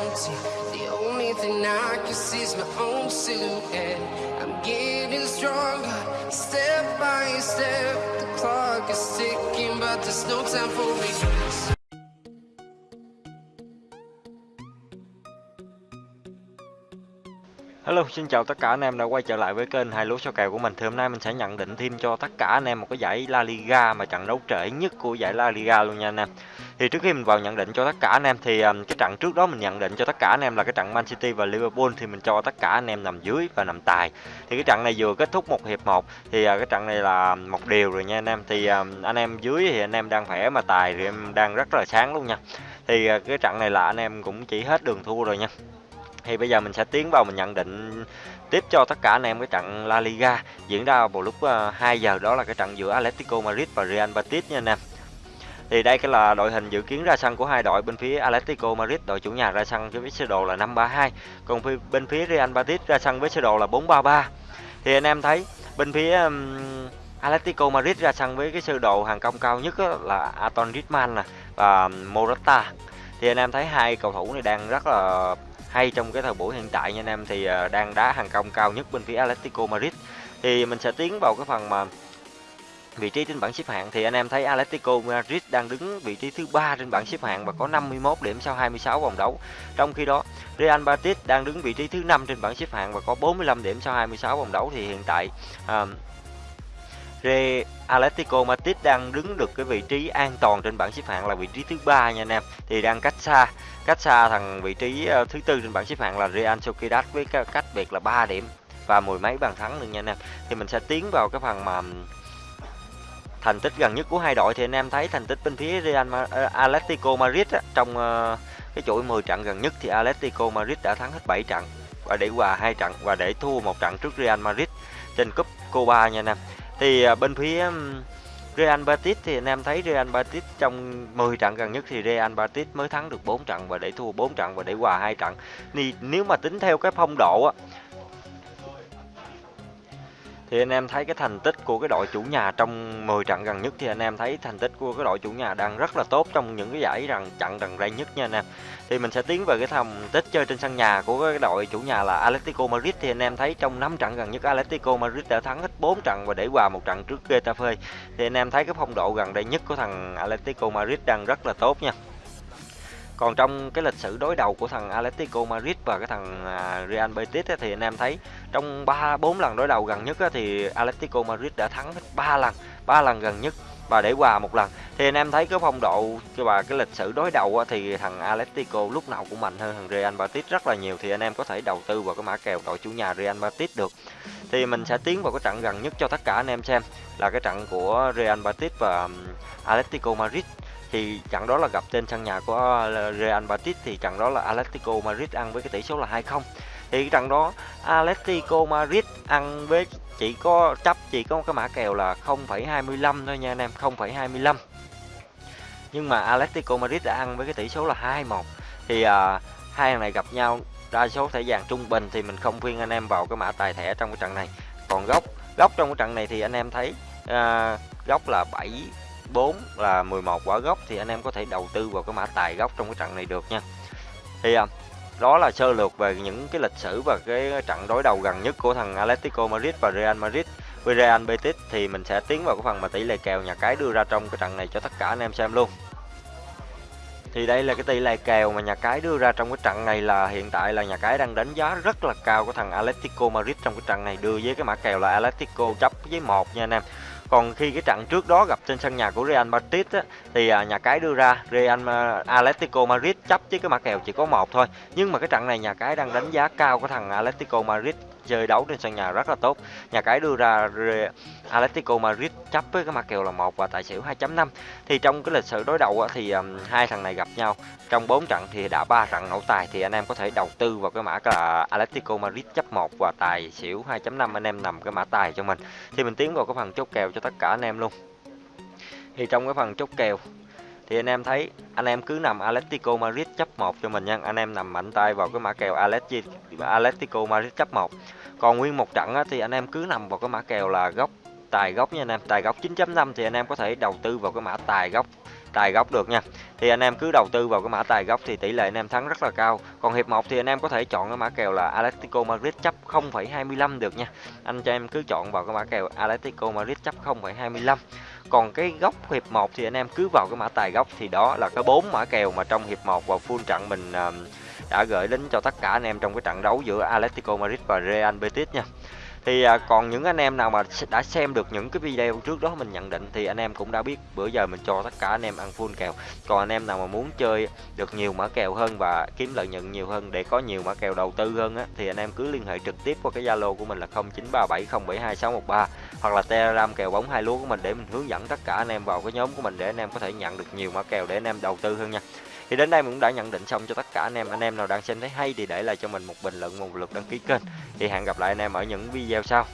empty. The only thing I can see is my own silhouette. I'm getting stronger, step by step. The clock is ticking, but there's no time for me. Hello, xin chào tất cả anh em đã quay trở lại với kênh hai lúa số kèo của mình. Thì hôm nay mình sẽ nhận định thêm cho tất cả anh em một cái giải La Liga mà trận đấu trễ nhất của giải La Liga luôn nha anh em. Thì trước khi mình vào nhận định cho tất cả anh em thì um, cái trận trước đó mình nhận định cho tất cả anh em là cái trận Man City và Liverpool thì mình cho tất cả anh em nằm dưới và nằm tài. Thì cái trận này vừa kết thúc một hiệp 1 thì uh, cái trận này là một điều rồi nha anh em. Thì um, anh em dưới thì anh em đang khỏe mà tài thì em đang rất là sáng luôn nha. Thì uh, cái trận này là anh em cũng chỉ hết đường thua rồi nha thì bây giờ mình sẽ tiến vào mình nhận định tiếp cho tất cả anh em cái trận La Liga diễn ra vào lúc ờ, 2 giờ đó là cái trận giữa Atletico Madrid và Real Betis nha anh em. Thì đây cái là đội hình dự kiến ra sân của hai đội bên phía Atletico Madrid đội chủ nhà ra sân với sơ đồ là 532, còn phía, bên phía Real Betis ra sân với sơ đồ là 433. Thì anh em thấy bên phía um, Atletico Madrid ra sân với cái sơ đồ hàng công cao nhất là Anton Griezmann nè và Morata. Thì anh em thấy hai cầu thủ này đang rất là hay trong cái thời buổi hiện tại nha anh em. Thì ờ, đang đá hàng công cao nhất bên phía Atletico Madrid. Thì mình sẽ tiến vào cái phần mà vị trí trên bảng xếp hạng. Thì anh em thấy Atletico Madrid đang đứng vị trí thứ ba trên bảng xếp hạng và có 51 điểm sau 26 vòng đấu. Trong khi đó, Real Madrid đang đứng vị trí thứ năm trên bảng xếp hạng và có 45 điểm sau 26 vòng đấu. Thì hiện tại ờ, uh, Re Atletico Madrid đang đứng được cái vị trí an toàn trên bảng xếp hạng là vị trí thứ ba nha anh em. Thì đang cách xa cách xa thằng vị trí ờ, thứ tư trên bảng xếp hạng là Real Sociedad với cách biệt là 3 điểm và mười mấy bàn thắng nữa nha anh em. Thì mình sẽ tiến vào cái phần mà thành tích gần nhất của hai đội. Thì anh em thấy thành tích bên phía Real uh, ờ, Atletico Madrid á, trong uh, cái chuỗi 10 trận gần nhất thì Atletico Madrid đã thắng hết 7 trận và để hòa hai trận và để thua một trận trước Real Madrid trên cúp Copa nha anh em. Thì uh, bên phía Real Betis thì anh em thấy Real Betis trong 10 trận gần nhất thì Real Betis mới thắng được 4 trận và để thua 4 trận và để hòa hai trận. Thì nếu mà tính theo cái phong độ á thì anh em thấy cái thành tích của cái đội chủ nhà trong 10 trận gần nhất thì anh em thấy thành tích của cái đội chủ nhà đang rất là tốt trong những cái giải rằng trận gần đây nhất nha anh em. Thì mình sẽ tiến về cái thành tích chơi trên sân nhà của cái đội chủ nhà là Atletico Madrid thì anh em thấy trong 5 trận gần nhất Atletico Madrid đã thắng hết 4 trận và để hòa một trận trước Getafe. Thì anh em thấy cái phong độ gần đây nhất của thằng Atletico Madrid đang rất là tốt nha. Còn trong cái lịch sử đối đầu của thằng Atletico Madrid và cái thằng à, Real Betis thì anh em thấy trong 3 4 lần đối đầu gần nhất thì Atletico Madrid đã thắng hết 3 lần, 3 lần gần nhất và để hòa một lần. Thì anh em thấy cái phong độ và cái lịch sử đối đầu thì thằng Atletico lúc nào cũng mạnh hơn thằng Real Betis rất là nhiều thì anh em có thể đầu tư vào cái mã kèo đội chủ nhà Real Betis được. Thì mình sẽ tiến vào cái trận gần nhất cho tất cả anh em xem là cái trận của Real Betis và Atletico Madrid thì trận đó là gặp trên sân nhà của ờ, Real Madrid thì trận đó là Atletico Madrid ăn với cái tỷ số là 2-0 thì cái trận đó Atletico Madrid ăn với chỉ có chấp chỉ có một cái mã kèo là 0,25 thôi nha anh em 0,25 nhưng mà Atletico Madrid đã ăn với cái tỷ số là 2-1 thì à, hai thằng này gặp nhau đa số thẻ vàng trung bình thì mình không khuyên anh em vào cái mã tài thẻ trong cái trận này. Còn góc góc trong cái trận này thì anh em thấy ờ, à, góc là 7 4 là 11 quả gốc thì anh em có thể đầu tư vào cái mã tài gốc trong cái trận này được nha. Thì à, đó là sơ lược về những cái lịch sử và cái trận đối đầu gần nhất của thằng Atletico Madrid và Real Madrid với Real Betis thì mình sẽ tiến vào cái phần mà tỷ lệ kèo nhà cái đưa ra trong cái trận này cho tất cả anh em xem luôn. Thì đây là cái tỷ lệ kèo mà nhà cái đưa ra trong cái trận này là hiện tại là nhà cái đang đánh giá rất là cao của thằng Atletico Madrid trong cái trận này, đưa với cái mã kèo là Atletico chấp với một nha anh em. Còn khi cái trận trước đó gặp trên sân nhà của Real Madrid á, thì à, nhà cái đưa ra Real Atletico Madrid chấp với cái mã kèo chỉ có một thôi. Nhưng mà cái trận này nhà cái đang đánh giá cao của thằng Atletico Madrid chơi đấu trên sân nhà rất là tốt. Nhà cái đưa ra Atletico Madrid chấp với cái mặt kèo là một và tài xỉu 2.5. Thì trong cái lịch sử đối đầu thì hai thằng này gặp nhau trong 4 trận thì đã ba trận nổ tài thì anh em có thể đầu tư vào cái mã là Atletico Madrid chấp 1 và tài xỉu 2.5 anh em nằm cái mã tài cho mình. Thì mình tiến vào cái phần chốt kèo cho tất cả anh em luôn. Thì trong cái phần chốt kèo thì anh em thấy anh em cứ nằm Atletico Madrid chấp 1 cho mình nha. Anh em nằm mạnh tay vào cái mã kèo Atletico Madrid chấp 1 còn nguyên một trận á, thì anh em cứ nằm vào cái mã kèo là góc tài góc nha anh em. Tài góc 9.5 thì anh em có thể đầu tư vào cái mã tài góc tài góc được nha. Thì anh em cứ đầu tư vào cái mã tài góc thì tỷ lệ anh em thắng rất là cao. Còn hiệp 1 thì anh em có thể chọn cái mã kèo là Atletico Madrid chấp 0,25 được nha. Anh cho em cứ chọn vào cái mã kèo Atletico Madrid chấp 0,25 còn cái góc hiệp 1 thì anh em cứ vào cái mã tài gốc thì đó là cái bốn mã kèo mà trong hiệp 1 và full trận mình ờ, đã gửi đến cho tất cả anh em trong cái trận đấu giữa Atletico Madrid và Real Betis nha. Thì à, còn những anh em nào mà đã xem được những cái video trước đó mình nhận định thì anh em cũng đã biết bữa giờ mình cho tất cả anh em ăn full kèo. Còn anh em nào mà muốn chơi được nhiều mã kèo hơn và kiếm lợi nhuận nhiều hơn để có nhiều mã kèo đầu tư hơn á thì anh em cứ liên hệ trực tiếp qua cái zalo của mình là 0937072613 hoặc là telegram kèo bóng hai lúa của mình để mình hướng dẫn tất cả anh em vào cái nhóm của mình để anh em có thể nhận được nhiều mã kèo để anh em đầu tư hơn nha. Thì đến đây mình cũng đã nhận định xong cho tất cả anh em. Anh em nào đang xem thấy hay thì để lại cho mình một bình luận, một lượt đăng ký kênh. Thì hẹn gặp lại anh em ở những video sau.